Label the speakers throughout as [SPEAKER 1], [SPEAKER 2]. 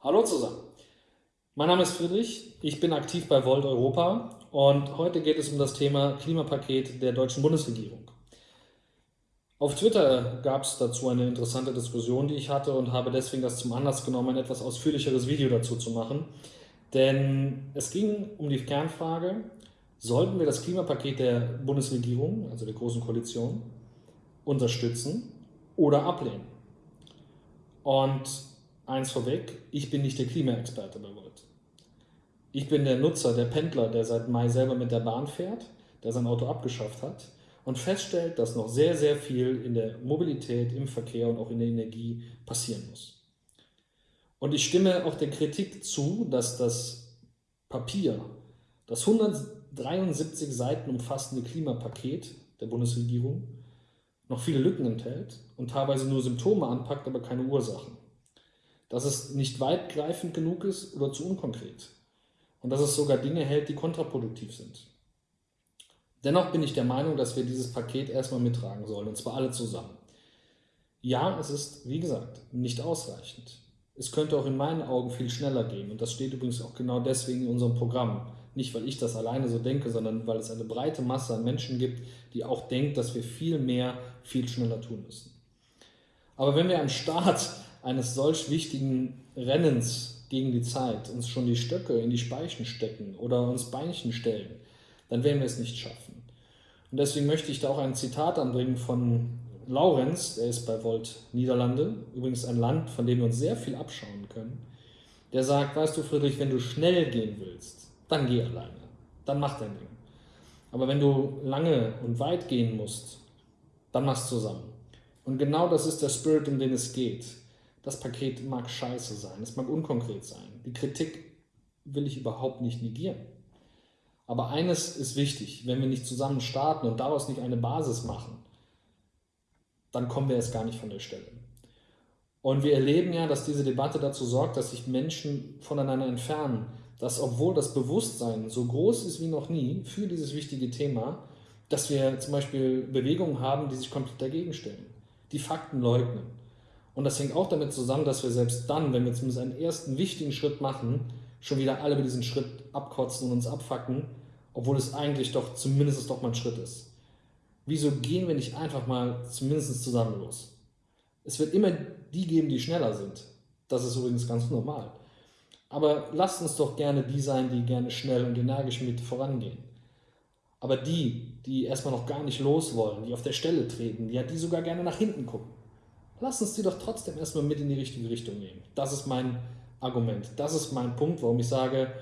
[SPEAKER 1] Hallo zusammen. Mein Name ist Friedrich, ich bin aktiv bei Volt Europa und heute geht es um das Thema Klimapaket der deutschen Bundesregierung. Auf Twitter gab es dazu eine interessante Diskussion, die ich hatte und habe deswegen das zum Anlass genommen, ein etwas ausführlicheres Video dazu zu machen. Denn es ging um die Kernfrage, sollten wir das Klimapaket der Bundesregierung, also der Großen Koalition, unterstützen oder ablehnen? Und eins vorweg, ich bin nicht der Klimaexperte bei Volt. Ich bin der Nutzer, der Pendler, der seit Mai selber mit der Bahn fährt, der sein Auto abgeschafft hat und feststellt, dass noch sehr, sehr viel in der Mobilität, im Verkehr und auch in der Energie passieren muss. Und ich stimme auch der Kritik zu, dass das Papier, das 173 Seiten umfassende Klimapaket der Bundesregierung noch viele Lücken enthält und teilweise nur Symptome anpackt, aber keine Ursachen. Dass es nicht weitgreifend genug ist oder zu unkonkret. Und dass es sogar Dinge hält, die kontraproduktiv sind. Dennoch bin ich der Meinung, dass wir dieses Paket erstmal mittragen sollen, und zwar alle zusammen. Ja, es ist, wie gesagt, nicht ausreichend. Es könnte auch in meinen Augen viel schneller gehen und das steht übrigens auch genau deswegen in unserem Programm. Nicht, weil ich das alleine so denke, sondern weil es eine breite Masse an Menschen gibt, die auch denkt, dass wir viel mehr, viel schneller tun müssen. Aber wenn wir am Start eines solch wichtigen Rennens gegen die Zeit uns schon die Stöcke in die Speichen stecken oder uns Beinchen stellen, dann werden wir es nicht schaffen. Und deswegen möchte ich da auch ein Zitat anbringen von Laurenz, der ist bei Volt Niederlande, übrigens ein Land, von dem wir uns sehr viel abschauen können. Der sagt, weißt du Friedrich, wenn du schnell gehen willst, dann geh alleine, dann mach dein Ding. Aber wenn du lange und weit gehen musst, dann mach's zusammen. Und genau das ist der Spirit, um den es geht. Das Paket mag scheiße sein, es mag unkonkret sein. Die Kritik will ich überhaupt nicht negieren. Aber eines ist wichtig, wenn wir nicht zusammen starten und daraus nicht eine Basis machen, dann kommen wir erst gar nicht von der Stelle. Und wir erleben ja, dass diese Debatte dazu sorgt, dass sich Menschen voneinander entfernen, dass obwohl das Bewusstsein so groß ist wie noch nie für dieses wichtige Thema, dass wir zum Beispiel Bewegungen haben, die sich komplett dagegen stellen, die Fakten leugnen. Und das hängt auch damit zusammen, dass wir selbst dann, wenn wir zumindest einen ersten wichtigen Schritt machen, schon wieder alle über diesen Schritt abkotzen und uns abfacken, obwohl es eigentlich doch zumindest doch mal ein Schritt ist. Wieso gehen wir nicht einfach mal zumindest zusammen los? Es wird immer die geben, die schneller sind. Das ist übrigens ganz normal. Aber lasst uns doch gerne die sein, die gerne schnell und energisch mit vorangehen. Aber die, die erstmal noch gar nicht los wollen, die auf der Stelle treten, die, die sogar gerne nach hinten gucken, lasst uns die doch trotzdem erstmal mit in die richtige Richtung nehmen. Das ist mein Argument. Das ist mein Punkt, warum ich sage,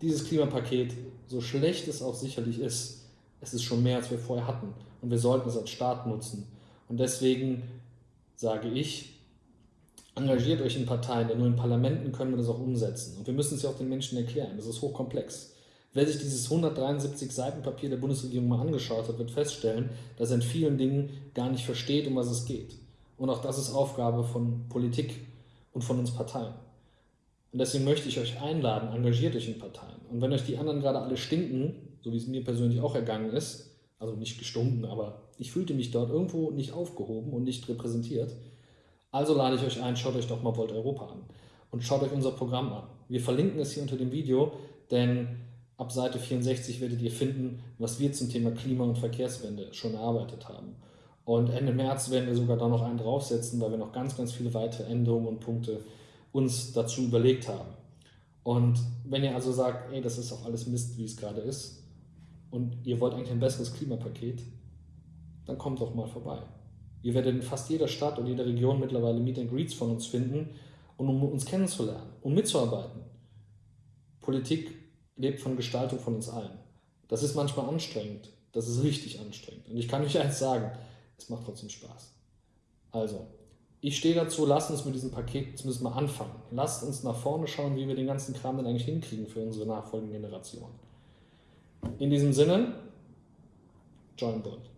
[SPEAKER 1] dieses Klimapaket, so schlecht es auch sicherlich ist, es ist schon mehr, als wir vorher hatten. Und wir sollten es als Staat nutzen. Und deswegen sage ich, engagiert euch in Parteien, denn nur in Parlamenten können wir das auch umsetzen. Und wir müssen es ja auch den Menschen erklären. Das ist hochkomplex. Wer sich dieses 173 Seiten Papier der Bundesregierung mal angeschaut hat, wird feststellen, dass er in vielen Dingen gar nicht versteht, um was es geht. Und auch das ist Aufgabe von Politik und von uns Parteien. Und deswegen möchte ich euch einladen, engagiert euch in Parteien. Und wenn euch die anderen gerade alle stinken, so wie es mir persönlich auch ergangen ist, also nicht gestunken, aber ich fühlte mich dort irgendwo nicht aufgehoben und nicht repräsentiert, also lade ich euch ein, schaut euch doch mal Volt Europa an und schaut euch unser Programm an. Wir verlinken es hier unter dem Video, denn ab Seite 64 werdet ihr finden, was wir zum Thema Klima- und Verkehrswende schon erarbeitet haben. Und Ende März werden wir sogar da noch einen draufsetzen, weil wir noch ganz, ganz viele weitere Änderungen und Punkte uns dazu überlegt haben. Und wenn ihr also sagt, ey, das ist auch alles Mist, wie es gerade ist, und ihr wollt eigentlich ein besseres Klimapaket, dann kommt doch mal vorbei. Ihr werdet in fast jeder Stadt und jeder Region mittlerweile Meet and Greets von uns finden, und um uns kennenzulernen und mitzuarbeiten. Politik lebt von Gestaltung von uns allen. Das ist manchmal anstrengend, das ist richtig anstrengend. Und ich kann euch eins sagen, es macht trotzdem Spaß. Also, ich stehe dazu, lasst uns mit diesem Paket zumindest mal anfangen. Lasst uns nach vorne schauen, wie wir den ganzen Kram dann eigentlich hinkriegen für unsere nachfolgenden Generationen. In diesem Sinne, join Bund.